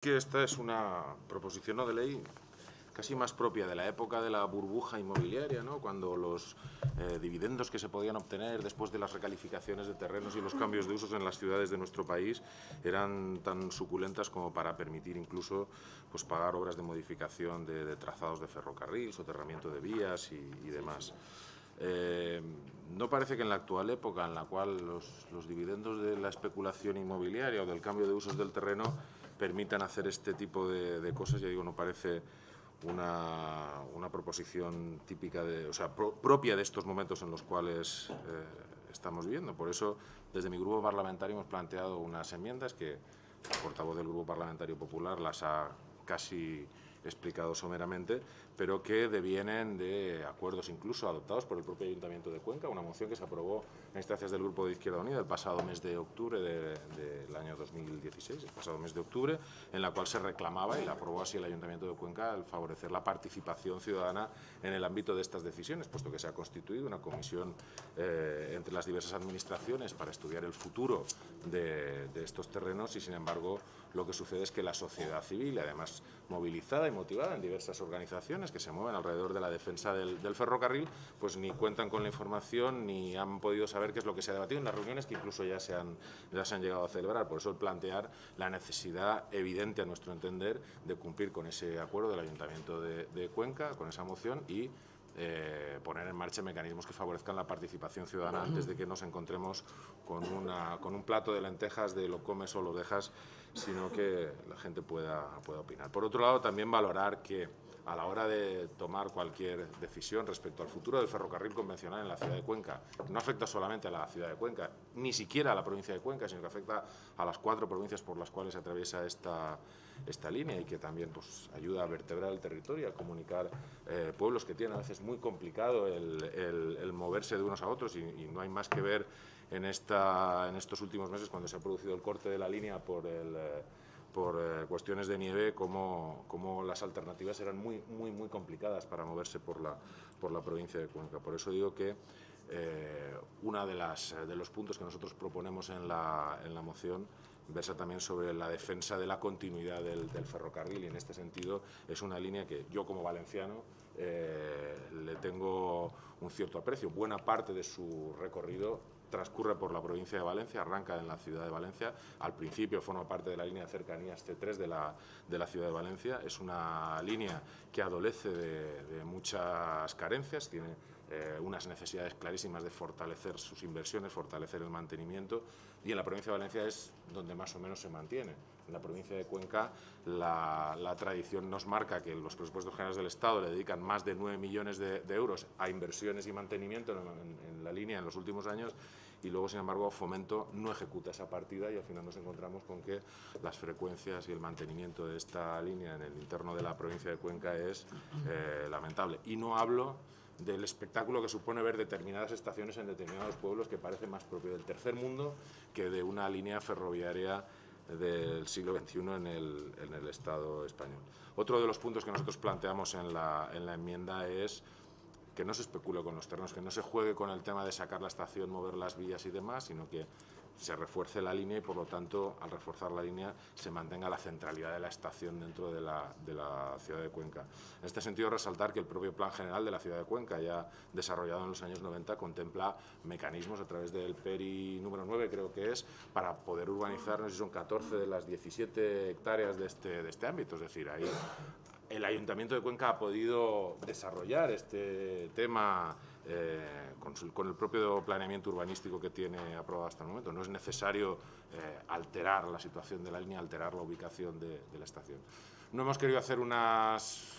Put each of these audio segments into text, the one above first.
que esta es una proposición de ley casi más propia de la época de la burbuja inmobiliaria, ¿no? cuando los eh, dividendos que se podían obtener después de las recalificaciones de terrenos y los cambios de usos en las ciudades de nuestro país eran tan suculentas como para permitir incluso pues, pagar obras de modificación de, trazados de ferrocarril, soterramiento de vías y, demás. Eh, no parece que en la actual época en la cual los, dividendos de la especulación inmobiliaria o del cambio de usos del terreno permitan hacer este tipo de, cosas, ya digo, no parece una, una proposición típica, de, o sea, propia de estos momentos en los cuales eh, estamos viviendo. Por eso, desde mi grupo parlamentario hemos planteado unas enmiendas que el portavoz del Grupo Parlamentario Popular las ha casi explicado someramente, pero que devienen de acuerdos incluso adoptados por el propio Ayuntamiento de Cuenca, una moción que se aprobó en instancias del Grupo de Izquierda Unida el pasado mes de octubre del año 2016, el pasado mes de octubre, en la cual se reclamaba, y la aprobó así el Ayuntamiento de Cuenca, el favorecer la participación ciudadana en el ámbito de estas decisiones, puesto que se ha constituido una comisión eh, entre las diversas administraciones para estudiar el futuro de, de estos terrenos y, sin embargo, lo que sucede es que la sociedad civil, además movilizada y motivada en diversas organizaciones que se mueven alrededor de la defensa del, ferrocarril, pues ni cuentan con la información ni han podido saber qué es lo que se ha debatido en las reuniones que incluso ya se han, ya se han llegado a celebrar. Por eso el plantear la necesidad evidente, a nuestro entender, de cumplir con ese acuerdo del Ayuntamiento de, de Cuenca, con esa moción y eh, poner en marcha mecanismos que favorezcan la participación ciudadana antes de que nos encontremos con, una, con un plato de lentejas de lo comes o lo dejas, sino que la gente pueda, pueda opinar. Por otro lado, también valorar que a la hora de tomar cualquier decisión respecto al futuro del ferrocarril convencional en la ciudad de Cuenca, no afecta solamente a la ciudad de Cuenca, ni siquiera a la provincia de Cuenca, sino que afecta a las cuatro provincias por las cuales se atraviesa esta, esta línea y que también pues, ayuda a vertebrar el territorio, a comunicar eh, pueblos que tienen a veces muy complicado el, moverse de unos a otros y, no hay más que ver en, esta, en estos últimos meses cuando se ha producido el corte de la línea por. Eh, por eh, cuestiones de nieve, como, como, las alternativas eran muy, muy, muy complicadas para moverse por la, por la provincia de Cuenca. Por eso digo que eh, uno de, las, de los puntos que nosotros proponemos en la, en la moción versa también sobre la defensa de la continuidad del, ferrocarril y en este sentido es una línea que yo como valenciano eh, le tengo un cierto aprecio. Buena parte de su recorrido transcurre por la provincia de Valencia, arranca en la ciudad de Valencia. Al principio forma parte de la línea de cercanías C3 de la, de la ciudad de Valencia. Es una línea que adolece de, muchas carencias, tiene eh, unas necesidades clarísimas de fortalecer sus inversiones, fortalecer el mantenimiento y en la provincia de Valencia es donde más o menos se mantiene. En la provincia de Cuenca la, tradición nos marca que los presupuestos generales del Estado le dedican más de 9 millones de, euros a inversiones y mantenimiento en, la línea en los últimos años y luego, sin embargo, Fomento no ejecuta esa partida y al final nos encontramos con que las frecuencias y el mantenimiento de esta línea en el interno de la provincia de Cuenca es eh, lamentable. Y no hablo del espectáculo que supone ver determinadas estaciones en determinados pueblos que parece más propio del tercer mundo que de una línea ferroviaria del siglo XXI en el, en el Estado español. Otro de los puntos que nosotros planteamos en la, en la enmienda es que no se especule con los terrenos, que no se juegue con el tema de sacar la estación, mover las vías y demás, sino que se refuerce la línea y, por lo tanto, al reforzar la línea, se mantenga la centralidad de la estación dentro de la, de la, ciudad de Cuenca. En este sentido, resaltar que el propio Plan General de la ciudad de Cuenca, ya desarrollado en los años 90, contempla mecanismos a través del PERI número 9, creo que es, para poder urbanizar, no sé si son 14 de las 17 hectáreas de este, de este ámbito. Es decir, ahí el Ayuntamiento de Cuenca ha podido desarrollar este tema eh, con, el propio planeamiento urbanístico que tiene aprobado hasta el momento. No es necesario eh, alterar la situación de la línea, alterar la ubicación de, la estación. No hemos querido hacer unas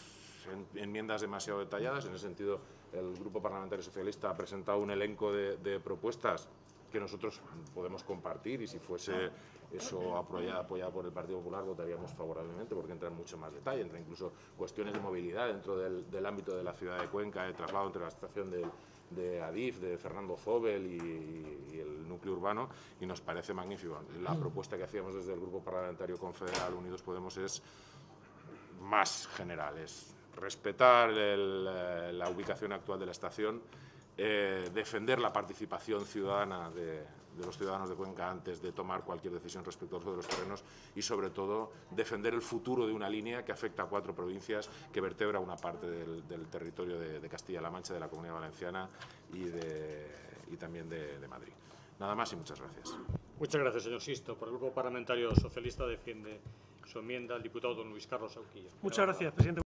enmiendas demasiado detalladas, en ese sentido el Grupo Parlamentario Socialista ha presentado un elenco de propuestas que nosotros podemos compartir y si fuese eso apoyado, apoyado por el Partido Popular votaríamos favorablemente porque entra en mucho más detalle, entra incluso cuestiones de movilidad dentro del, ámbito de la ciudad de Cuenca, de traslado entre la estación de Adif, de Fernando Zobel y, el núcleo urbano y nos parece magnífico. La propuesta que hacíamos desde el Grupo Parlamentario Confederal Unidos Podemos es más general, es respetar la ubicación actual de la estación, eh, defender la participación ciudadana de, de los ciudadanos de Cuenca antes de tomar cualquier decisión respecto al uso de los terrenos y sobre todo defender el futuro de una línea que afecta a cuatro provincias, que vertebra una parte del, del territorio de, de Castilla-La Mancha, de la Comunidad Valenciana y, de, y también de, de Madrid. Nada más y muchas gracias. Muchas gracias, señor Sisto. Por el Grupo Parlamentario Socialista defiende su enmienda el diputado don Luis Carlos Auquillo. Muchas gracias, presidente.